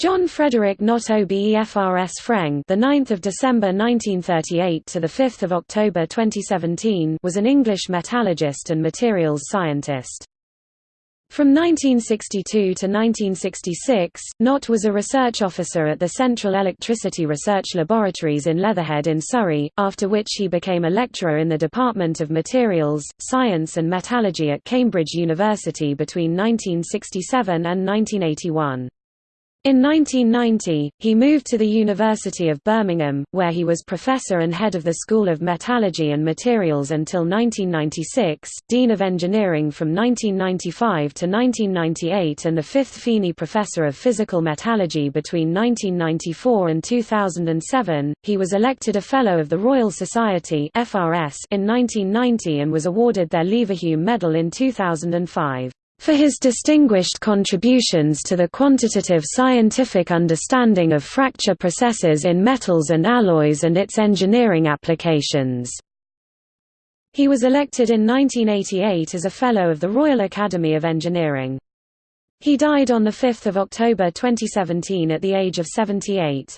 John Frederick Nott OBEFRS FREng, the 9th of December 1938 to the 5th of October 2017, was an English metallurgist and materials scientist. From 1962 to 1966, Nott was a research officer at the Central Electricity Research Laboratories in Leatherhead in Surrey, after which he became a lecturer in the Department of Materials, Science and Metallurgy at Cambridge University between 1967 and 1981. In 1990, he moved to the University of Birmingham, where he was professor and head of the School of Metallurgy and Materials until 1996, Dean of Engineering from 1995 to 1998 and the fifth Feeney Professor of Physical Metallurgy between 1994 and 2007. He was elected a Fellow of the Royal Society (FRS) in 1990 and was awarded their Leverhulme Medal in 2005 for his distinguished contributions to the quantitative scientific understanding of fracture processes in metals and alloys and its engineering applications. He was elected in 1988 as a Fellow of the Royal Academy of Engineering. He died on 5 October 2017 at the age of 78.